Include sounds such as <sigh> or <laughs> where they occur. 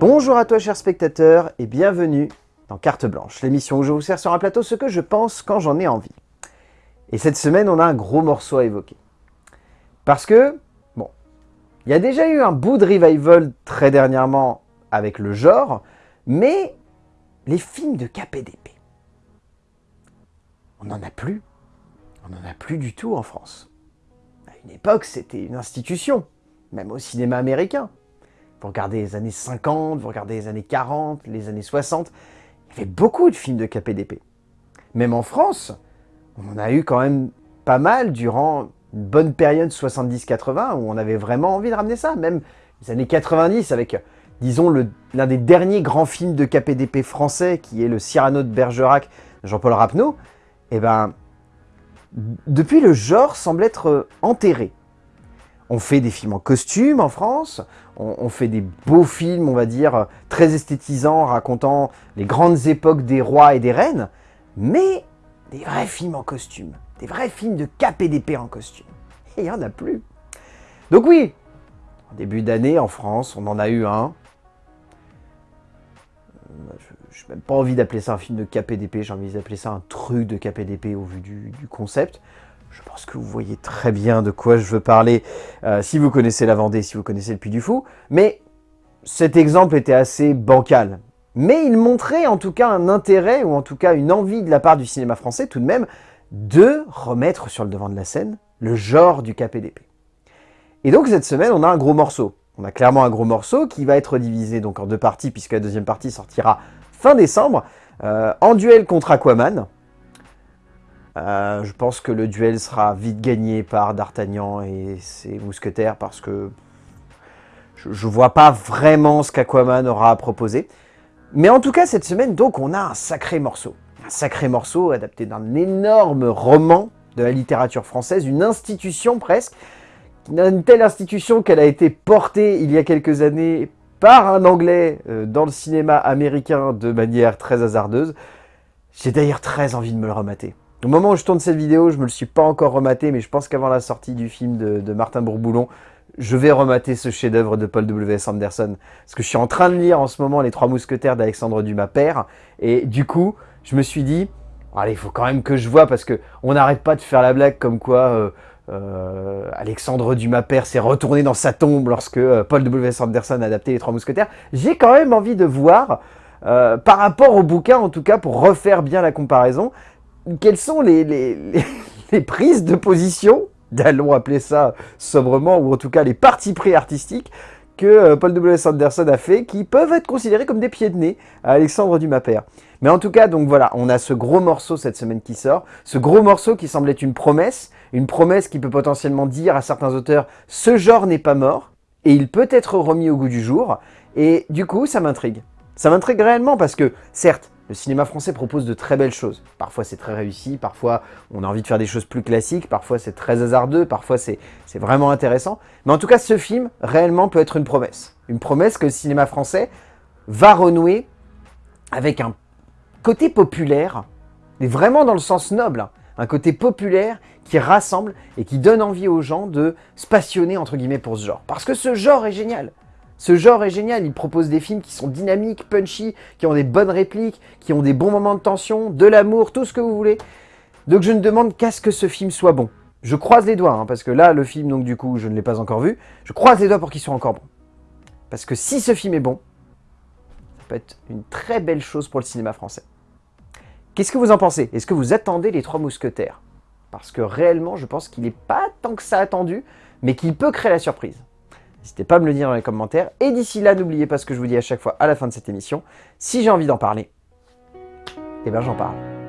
Bonjour à toi chers spectateurs et bienvenue dans Carte Blanche, l'émission où je vous sers sur un plateau ce que je pense quand j'en ai envie. Et cette semaine, on a un gros morceau à évoquer. Parce que, bon, il y a déjà eu un bout de revival très dernièrement avec le genre, mais les films de KPDP, on n'en a plus. On n'en a plus du tout en France. À une époque, c'était une institution, même au cinéma américain. Vous regardez les années 50, vous regardez les années 40, les années 60, il y avait beaucoup de films de KPDP. Même en France, on en a eu quand même pas mal durant une bonne période 70-80 où on avait vraiment envie de ramener ça. Même les années 90 avec, disons, l'un des derniers grands films de KPDP français qui est le Cyrano de Bergerac de Jean-Paul Rapneau, eh ben, depuis le genre semble être enterré. On fait des films en costume en France, on, fait des beaux films, on va dire, très esthétisants, racontant les grandes époques des rois et des reines, mais des vrais films en costume, des vrais films de KPDP en costume. Et <laughs> il n'y en a plus. Donc oui, en début d'année, en France, on en a eu un. Euh, je n'ai même pas envie d'appeler ça un film de KPDP, j'ai envie d'appeler ça un truc de KPDP au vu du concept. Je pense que vous voyez très bien de quoi je veux parler euh, si vous connaissez la Vendée, si vous connaissez le Puy du Fou. Mais cet exemple était assez bancal. Mais il montrait en tout cas un intérêt, ou en tout cas une envie de la part du cinéma français tout de même, de remettre sur le devant de la scène le genre du KPDP. Et donc cette semaine, on a un gros morceau. On a clairement un gros morceau qui va être divisé en deux parties, puisque la deuxième partie sortira fin décembre, euh, en duel contre Aquaman, euh, je pense que le duel sera vite gagné par D'Artagnan et ses mousquetaires parce que je ne vois pas vraiment ce qu'Aquaman aura à proposer. Mais en tout cas, cette semaine, donc, on a un sacré morceau. Un sacré morceau adapté d'un énorme roman de la littérature française, une institution presque, une telle institution qu'elle a été portée il y a quelques années par un Anglais euh, dans le cinéma américain de manière très hasardeuse. J'ai d'ailleurs très envie de me le remater. Au moment où je tourne cette vidéo, je ne me le suis pas encore rematé, mais je pense qu'avant la sortie du film de, Martin Bourboulon, je vais remater ce chef-d'œuvre de Paul W.S. Anderson. Parce que je suis en train de lire en ce moment Les Trois Mousquetaires d'Alexandre Dumas père, et du coup, je me suis dit, allez, il faut quand même que je vois, parce que on n'arrête pas de faire la blague comme quoi euh, euh, Alexandre Dumas père s'est retourné dans sa tombe lorsque euh, Paul W.S. Anderson a adapté Les Trois Mousquetaires. J'ai quand même envie de voir, par rapport au bouquin en tout cas, pour refaire bien la comparaison, quelles sont <laughs> les, prises de position, allons appeler ça sobrement, ou en tout cas les partis pris artistiques, que euh, Paul W. Anderson a fait, qui peuvent être considérés comme des pieds de nez à Alexandre Dumas père. Mais en tout cas, donc voilà, on a ce gros morceau cette semaine qui sort, ce gros morceau qui semble être une promesse, une promesse qui peut potentiellement dire à certains auteurs « ce genre n'est pas mort » et il peut être remis au goût du jour, et du coup, ça m'intrigue. Ça m'intrigue réellement parce que, certes, le cinéma français propose de très belles choses. Parfois c'est très réussi, parfois on a envie de faire des choses plus classiques, parfois c'est très hasardeux, parfois c'est vraiment intéressant. Mais en tout cas, ce film, réellement, peut être une promesse. Une promesse que le cinéma français va renouer avec un côté populaire, mais vraiment dans le sens noble, hein. un côté populaire qui rassemble et qui donne envie aux gens de se passionner entre guillemets pour ce genre. Parce que ce genre est génial ce genre est génial, il propose des films qui sont dynamiques, punchy, qui ont des bonnes répliques, qui ont des bons moments de tension, de l'amour, tout ce que vous voulez. Donc je ne demande qu'à ce que ce film soit bon. Je croise les doigts, hein, parce que là, le film, donc du coup, je ne l'ai pas encore vu. Je croise les doigts pour qu'il soit encore bon. Parce que si ce film est bon, ça peut être une très belle chose pour le cinéma français. Qu'est-ce que vous en pensez? Est-ce que vous attendez Les Trois Mousquetaires? Parce que réellement, je pense qu'il n'est pas tant que ça attendu, mais qu'il peut créer la surprise. N'hésitez pas à me le dire dans les commentaires. Et d'ici là, n'oubliez pas ce que je vous dis à chaque fois à la fin de cette émission. Si j'ai envie d'en parler, eh ben j'en parle.